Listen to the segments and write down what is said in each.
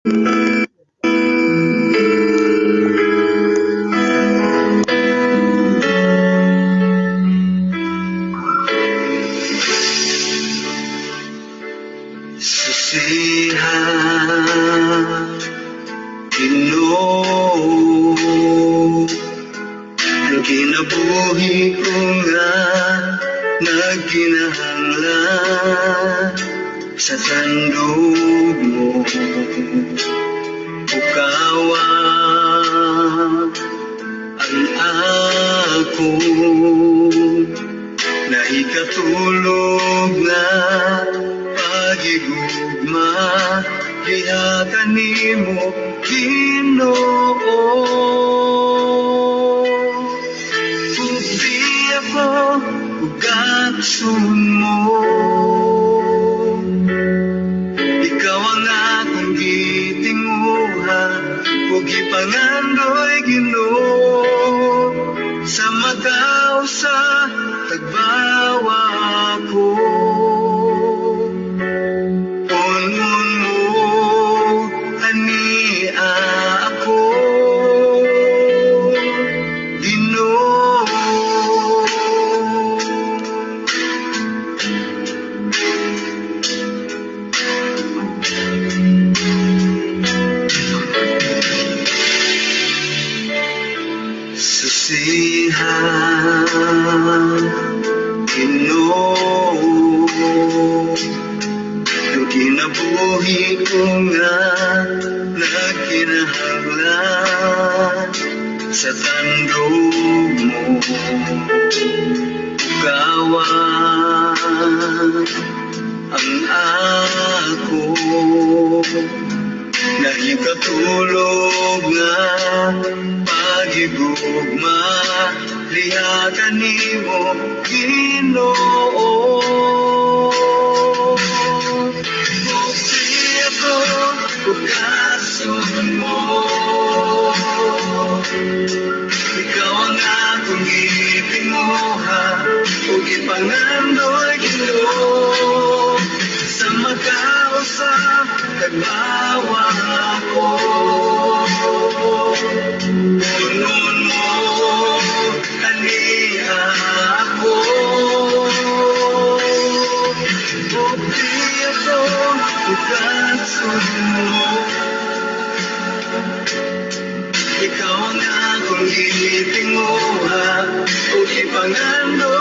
Susihan, Ginoo, ang kinabuhi ko nga nagkinahanglan sa tandog mo. Ukawa ang ako na ikatulog na pagigugma. Diha kanimo Ginoo. Puti ako ugatsun mo nagkinahanglan sa tandog mo. Ukawan ang ako na ikatulog nga pagigugma liha kanimo Ginoo Musi ako ugason mo. Ikaw ang akong gitinguha ug ipangandoy Ginoo sa magkausa kagbawa ko Punon mo ani ako. Bukti ako ugatsun mo o ipangandoy Ginoo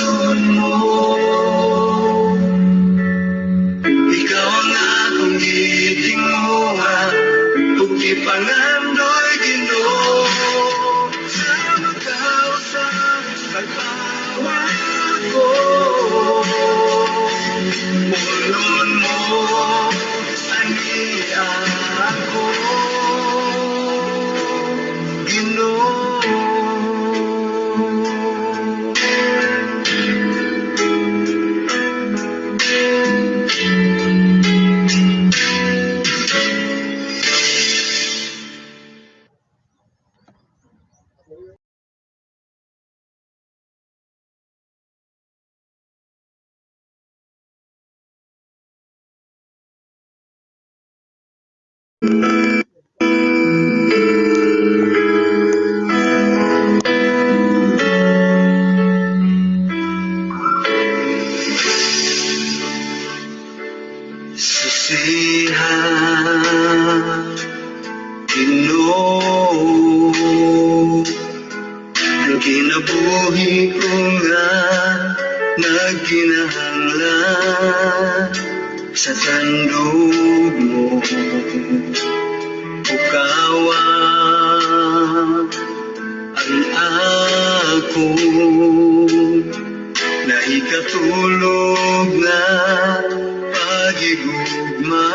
ugatsun ako Nahikatulog na Pagigugma.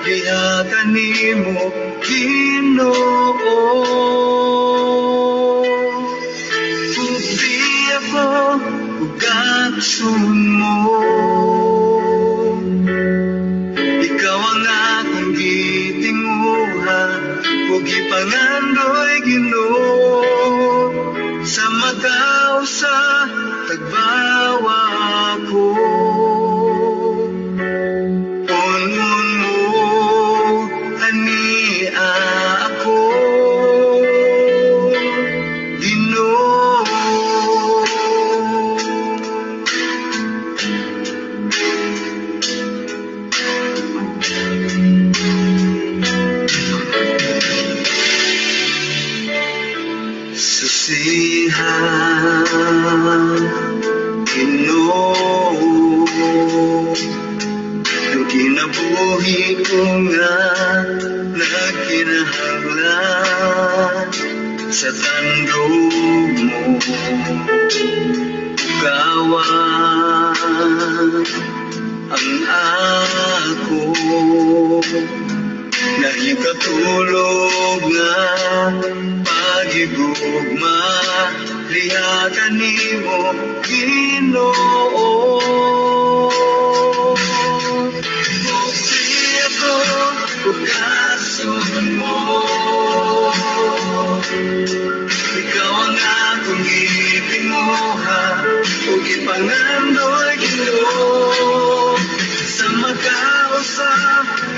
Diha kanimo Ginoo. Puti ako Ugatsun mo. Ikaw ang akong gitinguha. Ug ipangandoy Ginoo Sa makaw sa tagbawa ko Nahikatulog nga Pagigugma. Liha kanimo Ginoo. Musi ako Ugasun mo. Ikaw ang akong gitinguha Ug ipangandoy Ginoo. Sa magkausa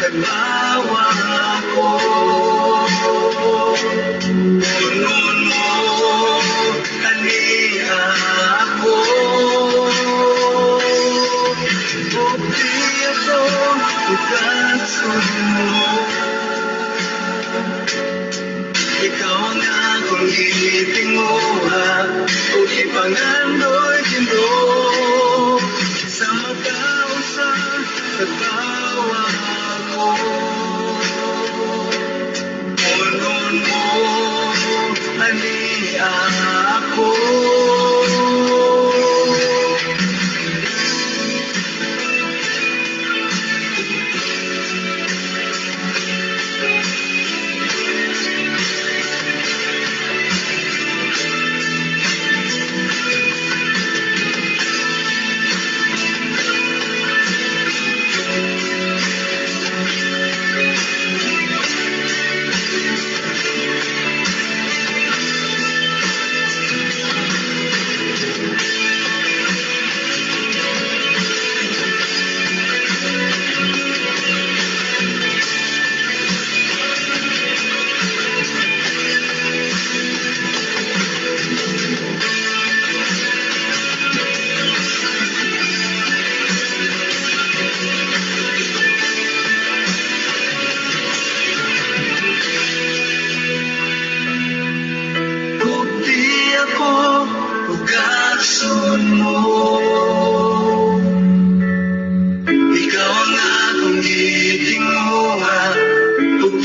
Kagbawa ko Punon mo Ani ako Bukti ako Ugatsun mo ikaw ang akong gitinguha O ipangandoy Ginoo Sa magkausa Nagbawa ko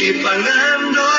Ug ipangandoy Ginoo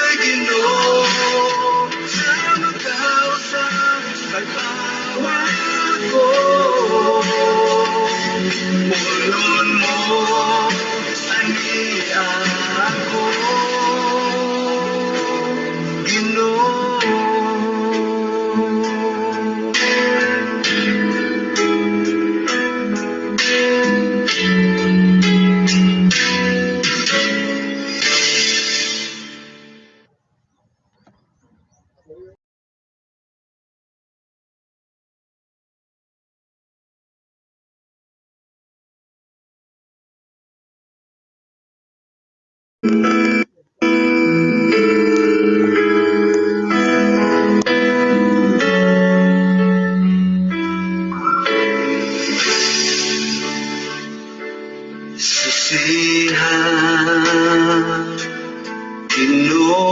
susihan Ginoo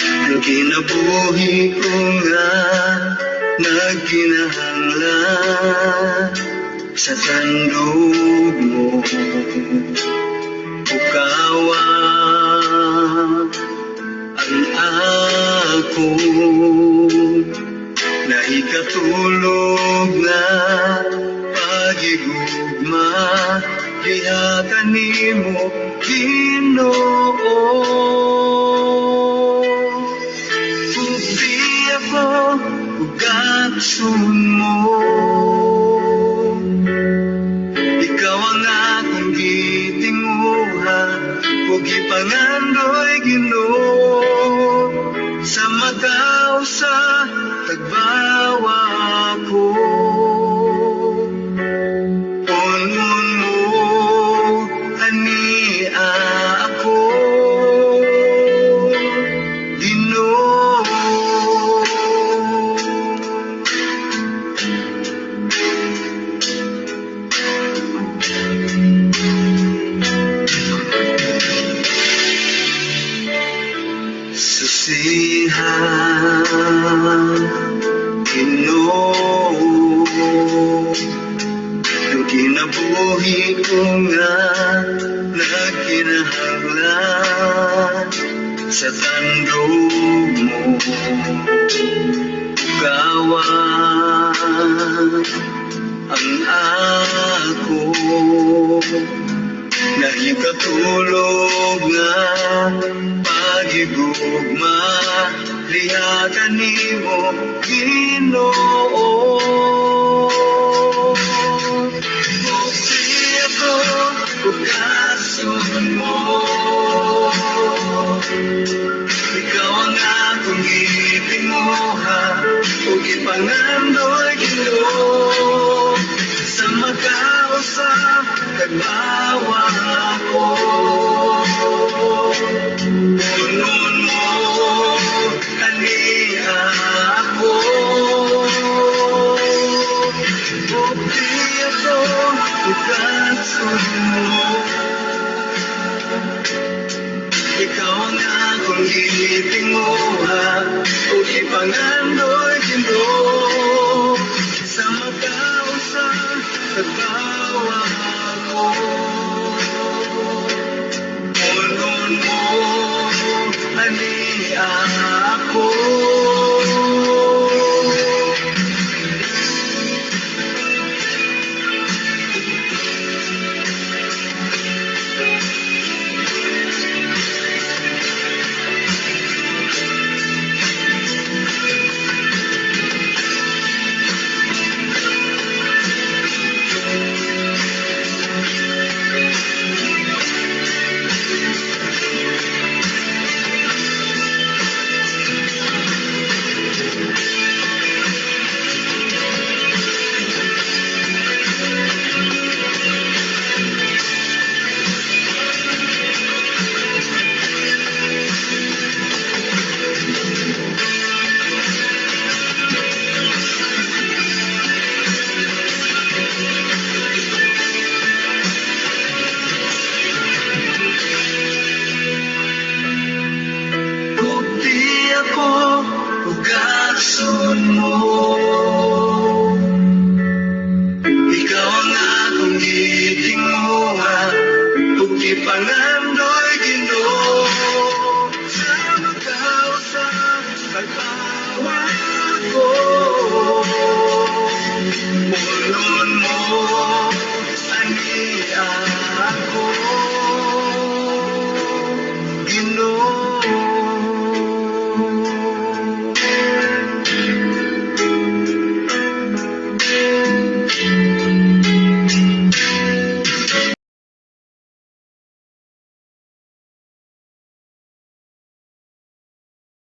ang kinabuhi ko nga nagkinahanglan sa tandog mo. Ukawa ang ako na ikatulog na pagigugma diha kanimo Ginoo. Puti ako ugatsun mo. Ikaw ang akong gitinguha ug ipangandoy susihan Ginoo ang kinabuhi ko sa tandog mo. Ukawan ang ako na ikatulog nga pagigugma diha kanimo Ginoo. Musi ako ugasun mo. Ikaw ang akong gitinguha ug ipangandoy Ginoo. Sa magkausa kagbawa ko